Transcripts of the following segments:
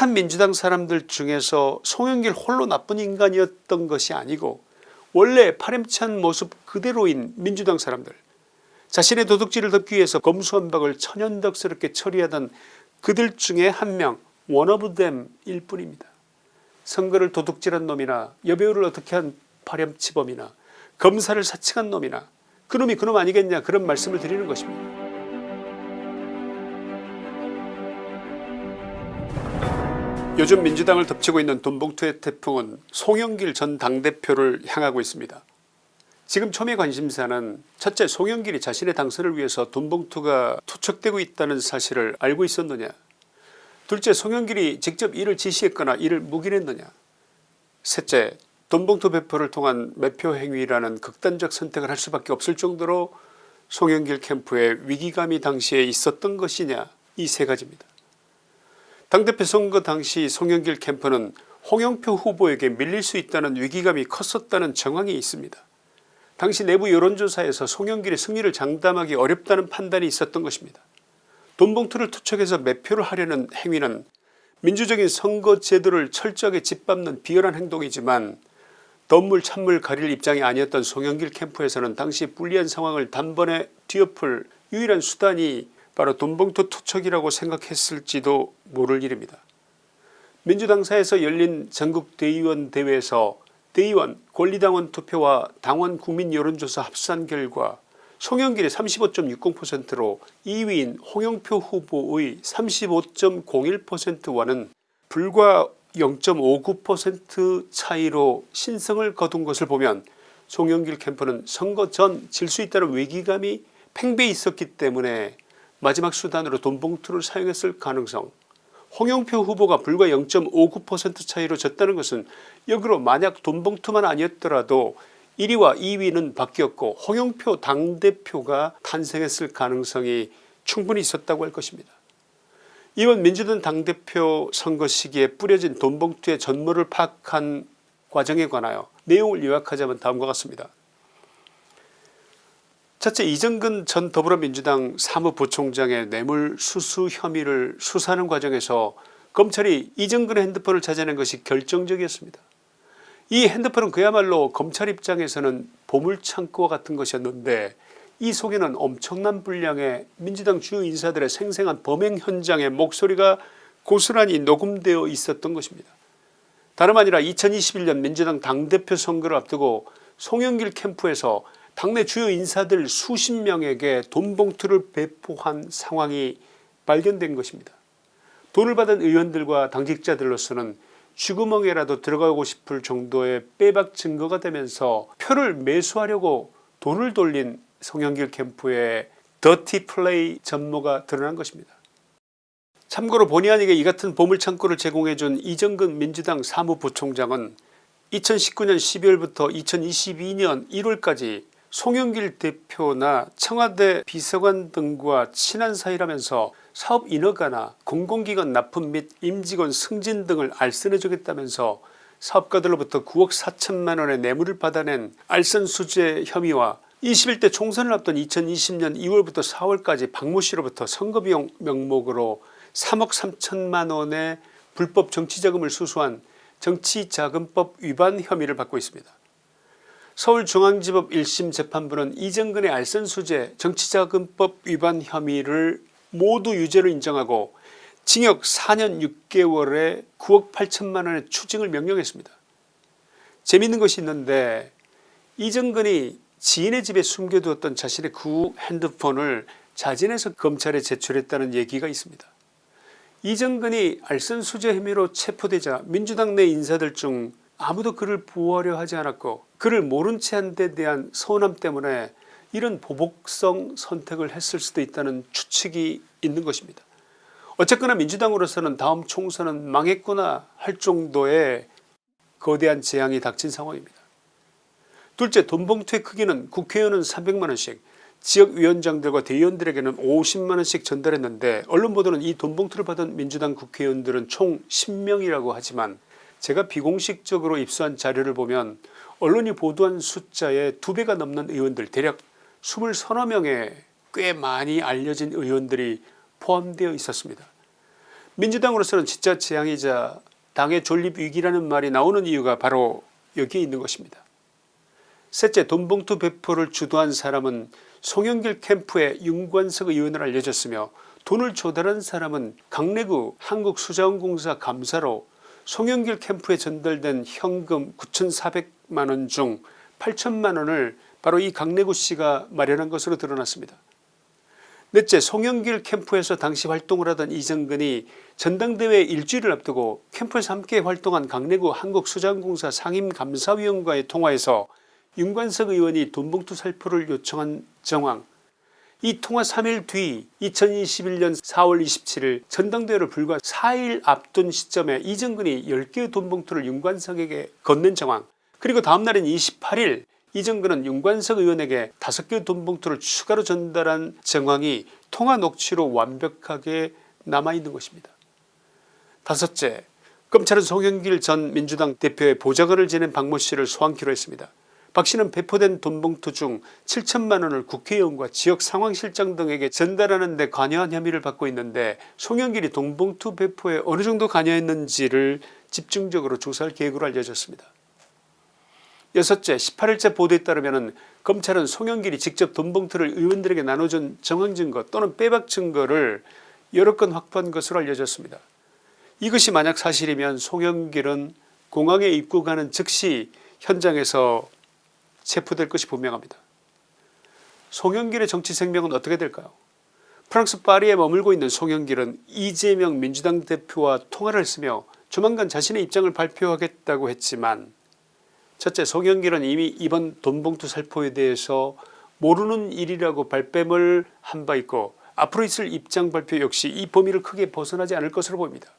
착한 민주당 사람들 중에서 송영길 홀로 나쁜 인간이었던 것이 아니고 원래 파렴치한 모습 그대로인 민주당 사람들 자신의 도둑질을 덮기 위해서 검수완박을 천연덕스럽게 처리하던 그들 중에 한 명 원어브댐일 뿐입니다. 선거를 도둑질한 놈이나 여배우를 어떻게 한 파렴치범이나 검사를 사칭한 놈이나 그놈이 그놈 아니겠냐 그런 말씀을 드리는 것입니다. 요즘 민주당을 덮치고 있는 돈봉투의 태풍은 송영길 전 당대표를 향하고 있습니다. 지금 초미 관심사는 첫째 송영길이 자신의 당선을 위해서 돈봉투가 투척되고 있다는 사실을 알고 있었느냐 둘째 송영길이 직접 이를 지시했거나 이를 묵인했느냐 셋째 돈봉투 배포를 통한 매표 행위라는 극단적 선택을 할 수밖에 없을 정도로 송영길 캠프에 위기감이 당시에 있었던 것이냐 이 세 가지입니다. 당대표 선거 당시 송영길 캠프는 홍영표 후보에게 밀릴 수 있다는 위기감이 컸었다는 정황이 있습니다. 당시 내부 여론조사에서 송영길의 승리를 장담하기 어렵다는 판단이 있었던 것입니다. 돈봉투를 투척해서 매표를 하려는 행위는 민주적인 선거 제도를 철저하게 짓밟는 비열한 행동이지만 덤물 찬물 가릴 입장이 아니었던 송영길 캠프에서는 당시 불리한 상황을 단번에 뒤엎을 유일한 수단이 바로 돈봉투 투척이라고 생각했을지도 모를 일입니다. 민주당사에서 열린 전국대의원 대회에서 대의원 권리당원 투표와 당원 국민 여론조사 합산 결과 송영길의 35.60%로 2위인 홍영표 후보의 35.01%와는 불과 0.59% 차이로 신성을 거둔 것을 보면 송영길 캠프는 선거 전 질 수 있다는 위기감이 팽배해 있었기 때문에 마지막 수단으로 돈봉투를 사용했을 가능성 홍영표 후보가 불과 0.59% 차이로 졌다는 것은 역으로 만약 돈봉투만 아니었더라도 1위와 2위는 바뀌었고 홍영표 당대표가 탄생했을 가능성이 충분히 있었다고 할 것입니다. 이번 민주당 당대표 선거 시기에 뿌려진 돈봉투의 전모를 파악한 과정에 관하여 내용을 요약하자면 다음과 같습니다. 첫째 이정근 전 더불어민주당 사무부총장의 뇌물 수수 혐의를 수사하는 과정에서 검찰이 이정근의 핸드폰을 찾아낸 것이 결정적이었습니다. 이 핸드폰은 그야말로 검찰 입장에서는 보물창고와 같은 것이었는데 이 속에는 엄청난 분량의 민주당 주요 인사들의 생생한 범행 현장의 목소리가 고스란히 녹음되어 있었던 것입니다. 다름 아니라 2021년 민주당 당대표 선거를 앞두고 송영길 캠프에서 당내 주요 인사들 수십 명에게 돈 봉투를 배포한 상황이 발견된 것입니다. 돈을 받은 의원들과 당직자들로서는 쥐구멍에라도 들어가고 싶을 정도의 빼박 증거가 되면서 표를 매수하려고 돈을 돌린 송영길 캠프의 더티 플레이 전모가 드러난 것입니다. 참고로 본의 아니게 이 같은 보물창고를 제공해준 이정근 민주당 사무부총장은 2019년 12월부터 2022년 1월까지 송영길 대표나 청와대 비서관 등과 친한 사이라면서 사업 인허가나 공공기관 납품 및 임직원 승진 등을 알선해 주겠다면서 사업가들로부터 9억 4천만원의 뇌물을 받아낸 알선수재 혐의와 21대 총선을 앞둔 2020년 2월부터 4월까지 박모씨로부터 선거비용 명목으로 3억 3천만원의 불법 정치자금을 수수한 정치자금법 위반 혐의를 받고 있습니다. 서울중앙지법 1심 재판부는 이정근의 알선수재 정치자금법 위반 혐의를 모두 유죄로 인정하고 징역 4년 6개월에 9억 8천만원의 추징을 명령했습니다. 재미있는 것이 있는데 이정근이 지인의 집에 숨겨두었던 자신의 구 핸드폰을 자진해서 검찰에 제출했다는 얘기가 있습니다. 이정근이 알선수재 혐의로 체포되자 민주당 내 인사들 중 아무도 그를 보호하려 하지 않았고 그를 모른 채 한 데 대한 서운함 때문에 이런 보복성 선택을 했을 수도 있다는 추측이 있는 것입니다. 어쨌거나 민주당으로서는 다음 총선은 망했구나 할 정도의 거대한 재앙이 닥친 상황입니다. 둘째 돈봉투의 크기는 국회의원은 300만원씩 지역위원장들과 대의원들에게는 50만원씩 전달했는데 언론 보도는 이 돈봉투를 받은 민주당 국회의원들은 총 10명이라고 하지만 제가 비공식적으로 입수한 자료를 보면 언론이 보도한 숫자의 두배가 넘는 의원들 대략 20서너 명의 꽤 많이 알려진 의원들이 포함되어 있었습니다. 민주당으로서는 진짜 재앙이자 당의 존립 위기라는 말이 나오는 이유가 바로 여기에 있는 것입니다. 셋째 돈봉투 배포를 주도한 사람은 송영길 캠프의 윤관석 의원을 알려졌으며 돈을 조달한 사람은 강내구 한국수자원공사 감사로 송영길 캠프에 전달된 현금 9400만원 중 8천만원을 바로 이 강내구 씨가 마련한 것으로 드러났습니다. 넷째 송영길 캠프에서 당시 활동을 하던 이정근이 전당대회 일주일을 앞두고 캠프에서 함께 활동한 강내구 한국수자원공사 상임감사위원과의 통화에서 윤관석 의원이 돈봉투 살포를 요청한 정황 이 통화 3일 뒤 2021년 4월 27일 전당대회를 불과 4일 앞둔 시점에 이정근이 10개의 돈봉투를 윤관석에게 건넨 정황 그리고 다음날인 28일 이정근은 윤관석 의원에게 5개의 돈봉투를 추가로 전달한 정황이 통화 녹취로 완벽하게 남아있는 것입니다. 다섯째 검찰은 송영길 전 민주당 대표의 보좌관을 지낸 박모씨를 소환키로 했습니다. 박 씨는 배포된 돈봉투 중 7천만 원을 국회의원과 지역 상황실장 등에게 전달하는 데 관여한 혐의를 받고 있는데 송영길이 돈봉투 배포에 어느 정도 관여했는지를 집중적으로 조사할 계획으로 알려졌습니다. 여섯째 18일째 보도에 따르면 검찰은 송영길이 직접 돈봉투를 의원들에게 나눠준 정황증거 또는 빼박 증거를 여러 건 확보한 것으로 알려졌습니다. 이것이 만약 사실이면 송영길은 공항에 입국하는 즉시 현장에서 체포될 것이 분명합니다. 송영길의 정치 생명은 어떻게 될까요 프랑스 파리에 머물고 있는 송영길은 이재명 민주당 대표와 통화를 했으며 조만간 자신의 입장을 발표하겠다고 했지만 첫째 송영길은 이미 이번 돈봉투 살포에 대해서 모르는 일이라고 발뺌을 한 바 있고 앞으로 있을 입장 발표 역시 이 범위를 크게 벗어나지 않을 것으로 보입니다.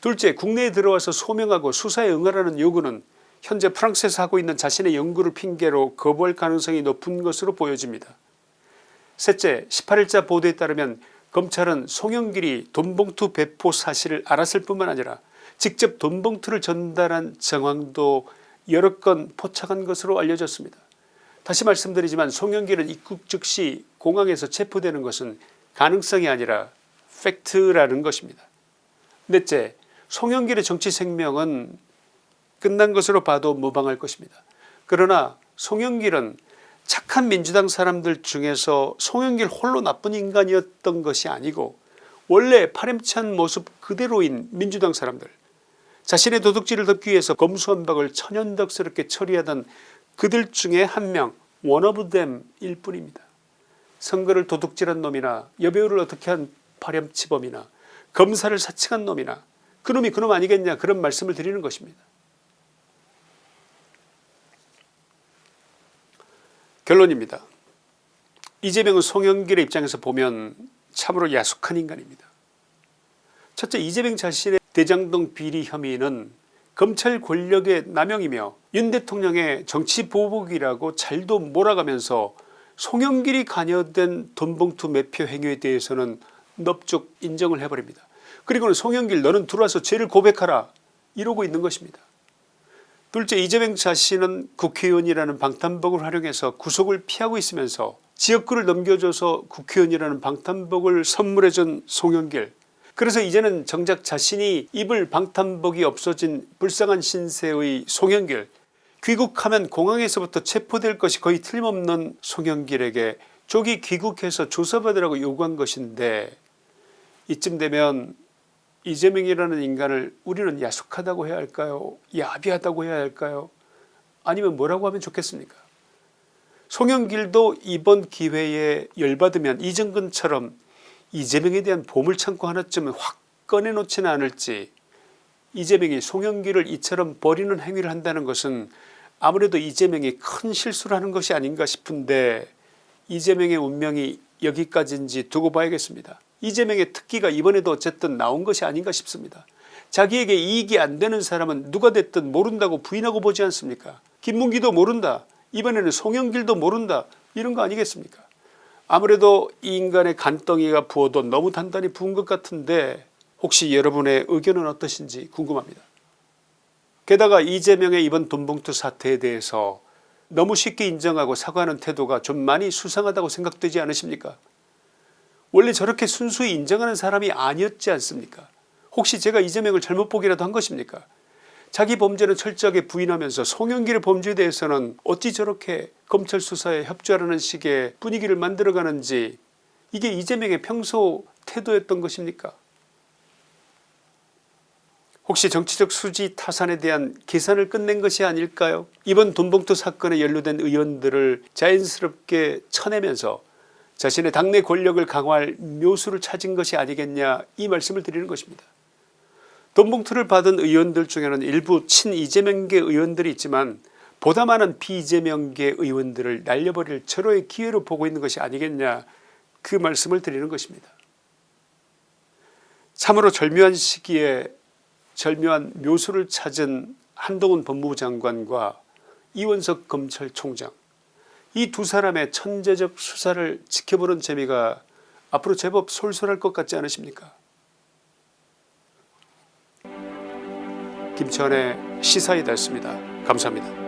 둘째 국내에 들어와서 소명하고 수사에 응하라는 요구는 현재 프랑스에서 하고 있는 자신의 연구를 핑계로 거부할 가능성이 높은 것으로 보여집니다. 셋째 18일자 보도에 따르면 검찰은 송영길이 돈봉투 배포 사실을 알았을 뿐만 아니라 직접 돈봉투를 전달한 정황도 여러 건 포착한 것으로 알려졌습니다. 다시 말씀드리지만 송영길은 입국 즉시 공항에서 체포되는 것은 가능성이 아니라 팩트라는 것입니다. 넷째 송영길의 정치 생명은 끝난 것으로 봐도 무방할 것입니다. 그러나 송영길은 착한 민주당 사람들 중에서 송영길 홀로 나쁜 인간이었던 것이 아니고 원래 파렴치한 모습 그대로인 민주당 사람들 자신의 도둑질을 덮기 위해서 검수한박을 천연덕스럽게 처리하던 그들 중에 한 명 원어브댐일 뿐입니다. 선거를 도둑질한 놈이나 여배우를 어떻게 한 파렴치범이나 검사를 사칭한 놈이나 그놈이 그놈 아니겠냐 그런 말씀을 드리는 것입니다. 결론입니다. 이재명은 송영길의 입장에서 보면 참으로 야속한 인간입니다. 첫째 이재명 자신의 대장동 비리 혐의는 검찰 권력의 남용이며 윤 대통령의 정치 보복이라고 잘도 몰아가면서 송영길이 관여된 돈봉투 매표 행위에 대해서는 넙죽 인정을 해버립니다. 그리고는 송영길 너는 들어와서 죄를 고백하라 이러고 있는 것입니다. 둘째 이재명 자신은 국회의원이라는 방탄복을 활용해서 구속을 피하고 있으면서 지역구를 넘겨줘서 국회의원이라는 방탄복을 선물해준 송영길. 그래서 이제는 정작 자신이 입을 방탄복이 없어진 불쌍한 신세의 송영길. 귀국하면 공항에서부터 체포될 것이 거의 틀림없는 송영길에게 조기 귀국해서 조사받으라고 요구한 것인데 이쯤 되면 이재명이라는 인간을 우리는 야속하다고 해야 할까요? 야비하다고 해야 할까요? 아니면 뭐라고 하면 좋겠습니까? 송영길도 이번 기회에 열받으면 이정근처럼 이재명에 대한 보물창고 하나쯤은 확 꺼내놓지는 않을지 이재명이 송영길을 이처럼 버리는 행위를 한다는 것은 아무래도 이재명이 큰 실수를 하는 것이 아닌가 싶은데 이재명의 운명이 여기까지인지 두고 봐야겠습니다. 이재명의 특기가 이번에도 어쨌든 나온 것이 아닌가 싶습니다. 자기에게 이익이 안 되는 사람은 누가 됐든 모른다고 부인하고 보지 않습니까? 김문기도 모른다. 이번에는 송영길도 모른다. 이런 거 아니겠습니까? 아무래도 이 인간의 간덩이가 부어도 너무 단단히 부은 것 같은데 혹시 여러분의 의견은 어떠신지 궁금합니다. 게다가 이재명의 이번 돈봉투 사태에 대해서 너무 쉽게 인정하고 사과하는 태도가 좀 많이 수상하다고 생각되지 않으십니까 원래 저렇게 순수히 인정하는 사람이 아니었지 않습니까? 혹시 제가 이재명을 잘못 보기라도 한 것입니까? 자기 범죄는 철저하게 부인하면서 송영길의 범죄에 대해서는 어찌 저렇게 검찰 수사에 협조하라는 식의 분위기를 만들어가는지 이게 이재명의 평소 태도였던 것입니까? 혹시 정치적 수지 타산에 대한 계산을 끝낸 것이 아닐까요? 이번 돈봉투 사건에 연루된 의원들을 자연스럽게 쳐내면서 자신의 당내 권력을 강화할 묘수를 찾은 것이 아니겠냐 이 말씀을 드리는 것입니다. 돈봉투를 받은 의원들 중에는 일부 친 이재명계 의원들이 있지만 보다 많은 비이재명계 의원들을 날려버릴 절호의 기회로 보고 있는 것이 아니겠냐 그 말씀을 드리는 것입니다. 참으로 절묘한 시기에 절묘한 묘수를 찾은 한동훈 법무부 장관과 이원석 검찰총장 이 두 사람의 천재적 수사를 지켜보는 재미가 앞으로 제법 솔솔할 것 같지 않으십니까 김치환의 시사이다였습니다. 감사합니다.